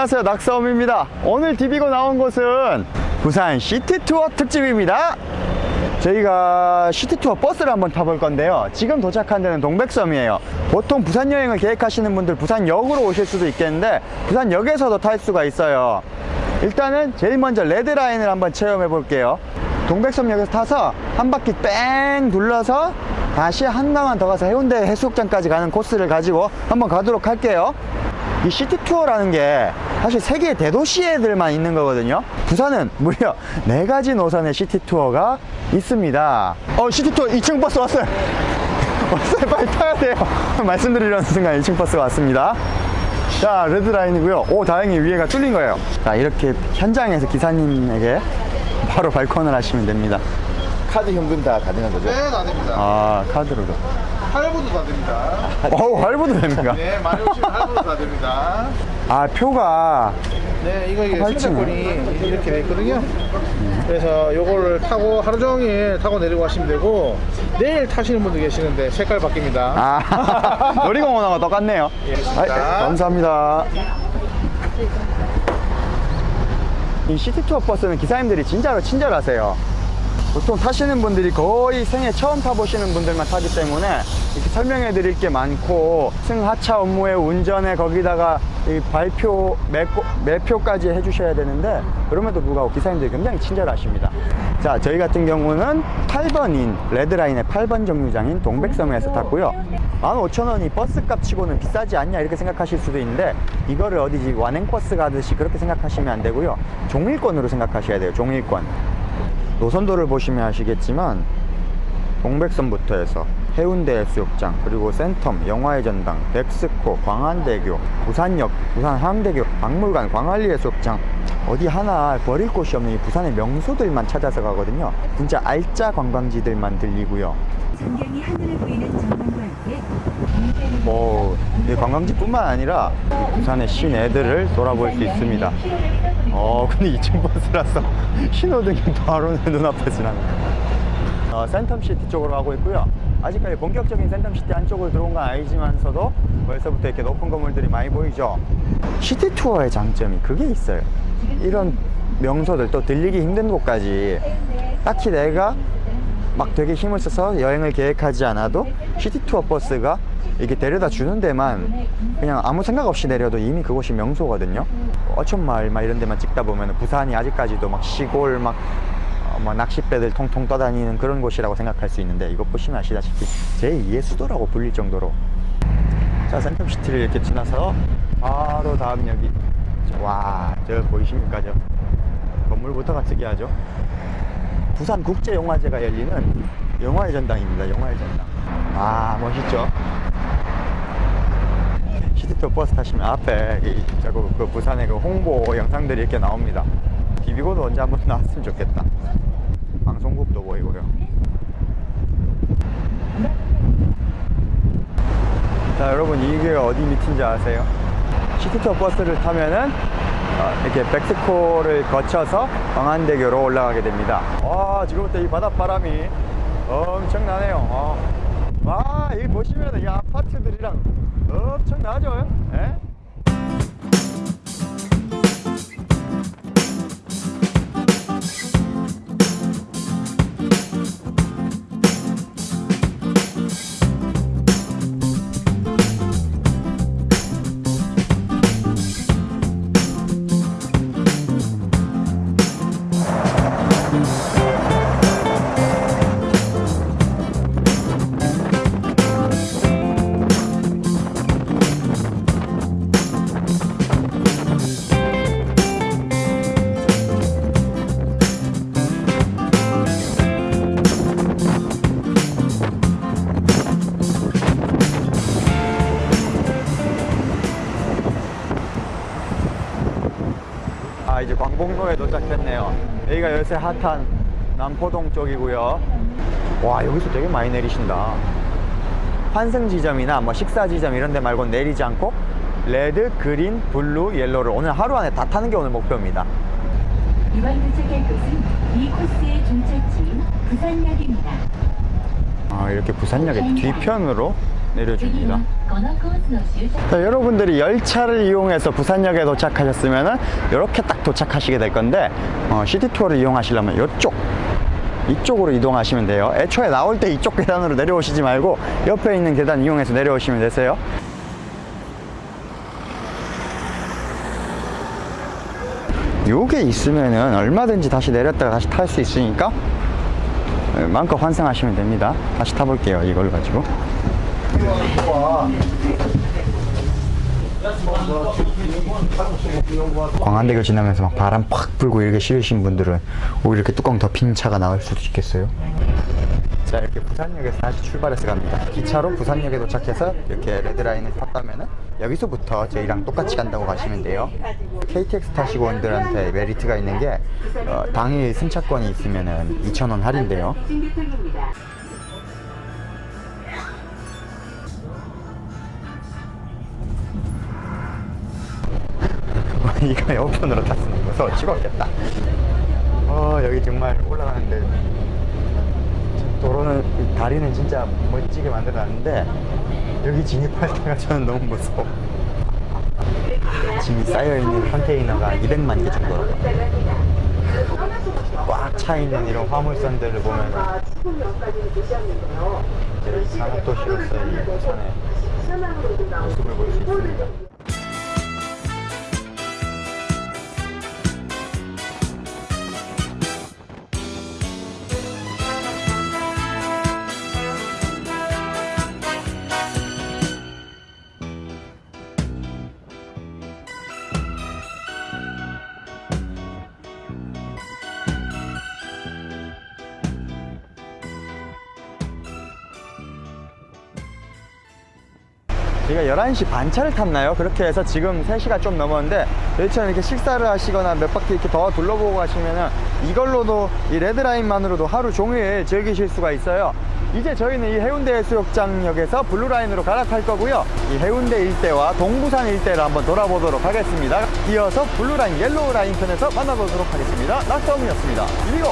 안녕하세요. 낙서음입니다. 오늘 디비고 나온 곳은 부산 시티투어 특집입니다. 저희가 시티투어 버스를 한번 타볼 건데요. 지금 도착한 데는 동백섬이에요. 보통 부산 여행을 계획하시는 분들 부산역으로 오실 수도 있겠는데 부산역에서도 탈 수가 있어요. 일단은 제일 먼저 레드라인을 한번 체험해 볼게요. 동백섬역에서 타서 한 바퀴 뺑 둘러서 다시 한강만 더 가서 해운대 해수욕장까지 가는 코스를 가지고 한번 가도록 할게요. 이 시티 투어라는 게 사실 세계 대도시에들만 있는 거거든요 부산은 무려 네 가지 노선의 시티 투어가 있습니다 어 시티 투어 2층 버스 왔어요 왔어요 빨리 타야 돼요 말씀드리려는 순간 2층 버스가 왔습니다 자 레드라인이고요 오 다행히 위에가 뚫린 거예요 자 이렇게 현장에서 기사님에게 바로 발권을 하시면 됩니다 카드 현금 다 가능한 거죠? 네, 다 됩니다. 아 카드로도 할부도 다 됩니다. 어 할부도 됩니까? 네, 많이 오시면 할부도 다 됩니다. 아 표가 네, 이거 이게. 승차권이 이렇게 돼 있거든요. 그래서 요거를 타고 하루 종일 타고 내리고 가시면 되고 내일 타시는 분도 계시는데 색깔 바뀝니다. 아 놀이공원하고 똑같네요 예, 아. 감사합니다 이 시티투어 버스는 기사님들이 진짜로 친절하세요 보통 타시는 분들이 거의 생애 처음 타보시는 분들만 타기 때문에 이렇게 설명해 드릴 게 많고 승하차 업무에 운전에 거기다가 이 발표 매고, 매표까지 해주셔야 되는데 그럼에도 불구하고 기사님들이 굉장히 친절하십니다. 자 저희 같은 경우는 8번인 레드라인의 8번 정류장인 동백섬에서 탔고요. 15,000원이 버스값 치고는 비싸지 않냐 이렇게 생각하실 수도 있는데 이거를 어디지? 완행버스 가듯이 그렇게 생각하시면 안 되고요. 종일권으로 생각하셔야 돼요 종일권 노선도를 보시면 아시겠지만 동백섬부터 해서 해운대 해수욕장 그리고 센텀 영화의 전당 백스코 광안대교 부산역 부산 항대교 박물관 광안리 해수욕장. 어디 하나 버릴 곳이 없는 이 부산의 명소들만 찾아서 가거든요. 진짜 알짜 관광지들만 들리고요. 전경이 하늘을 보이는 전망과 함께 뭐, 이 관광지뿐만 아니라 이 부산의 시내들을 돌아볼 수 있습니다. 어, 근데 2층 버스라서 신호등이 바로 내 눈앞에 지나갑니다. 어, 센텀시티 쪽으로 가고 있고요. 아직까지 본격적인 센텀시티 안쪽으로 들어온 건 아니지만서도 벌써부터 이렇게 높은 건물들이 많이 보이죠. 시티 투어의 장점이 그게 있어요. 이런 명소들 또 들리기 힘든 곳까지 딱히 내가 막 되게 힘을 써서 여행을 계획하지 않아도 시티 투어 버스가 이렇게 데려다 주는 데만 그냥 아무 생각 없이 내려도 이미 그곳이 명소거든요. 어촌마을 막 이런 데만 찍다 보면 부산이 아직까지도 막 시골 막, 어, 막 낚싯배들 통통 떠다니는 그런 곳이라고 생각할 수 있는데 이거 보시면 아시다시피 제2의 수도라고 불릴 정도로 자 센텀시티를 이렇게 지나서 바로 다음 역이 와 저 보이십니까 저 건물부터가 특이하죠. 부산국제영화제가 열리는 영화의 전당입니다. 영화의 전당. 아 멋있죠? 시티투어 버스 타시면 앞에 이, 저거 그 부산의 그 홍보 영상들이 이렇게 나옵니다. 비비고도 언제 한번 나왔으면 좋겠다. 방송국도 보이고요. 자 여러분 이게 어디 밑인지 아세요? 시티투어 버스를 타면은 어, 이렇게 백스코를 거쳐서 광안대교로 올라가게 됩니다. 와 지금부터 이 바닷바람이 엄청나네요. 어. 와 여기 보시면 이 아파트들이랑 엄청나죠? 예? 광복로에 도착했네요. 여기가 요새 핫한 남포동 쪽이고요. 와 여기서 되게 많이 내리신다. 환승 지점이나 뭐 식사 지점 이런 데 말고 내리지 않고 레드, 그린, 블루, 옐로를 오늘 하루 안에 다 타는 게 오늘 목표입니다. 이번 도착할 곳은 이 코스의 종착지인 부산역입니다. 아 이렇게 부산역의 뒤편으로 내려줍니다 자, 여러분들이 열차를 이용해서 부산역에 도착하셨으면 이렇게 딱 도착하시게 될 건데 어, 시티투어를 이용하시려면 이쪽 이쪽으로 이동하시면 돼요. 애초에 나올 때 이쪽 계단으로 내려오시지 말고 옆에 있는 계단 이용해서 내려오시면 되세요. 요게 있으면은 얼마든지 다시 내렸다가 다시 탈 수 있으니까 네, 마음껏 환승하시면 됩니다. 다시 타볼게요 이걸 가지고. 광안대교 지나면서 막 바람 팍 불고 이렇게 싫으신 분들은 오히려 이렇게 뚜껑 덮인 차가 나올 수도 있겠어요. 자 이렇게 부산역에서 다시 출발해서 갑니다. 기차로 부산역에 도착해서 이렇게 레드라인을 탔다면은 여기서부터 저희랑 똑같이 간다고 가시면 돼요. KTX 타시고 온 분들한테 메리트가 있는 게 어, 당일 승차권이 있으면은 2,000원 할인돼요. 이거 에어컨으로 탔으면 무서워 죽었겠다. 어 여기 정말 올라가는데 도로는 이 다리는 진짜 멋지게 만들어놨는데 여기 진입할 때가 저는 너무 무서워. 짐이 쌓여있는 컨테이너가 200만 개 정도라고. 꽉 차 있는 이런 화물선들을 보면 이제 산업도시로서의 이 부산의 모습을 볼 수 있습니다. 저희가 11시 반 차를 탔나요? 그렇게 해서 지금 3시가 좀 넘었는데 저희처럼 이렇게 식사를 하시거나 몇 바퀴 이렇게 더 둘러보고 가시면은 이걸로도 이 레드라인만으로도 하루 종일 즐기실 수가 있어요. 이제 저희는 이 해운대 해수욕장역에서 블루라인으로 갈아탈 거고요. 이 해운대 일대와 동부산 일대를 한번 돌아보도록 하겠습니다. 이어서 블루라인, 옐로우라인 편에서 만나보도록 하겠습니다. 낙서음이었습니다. 이리고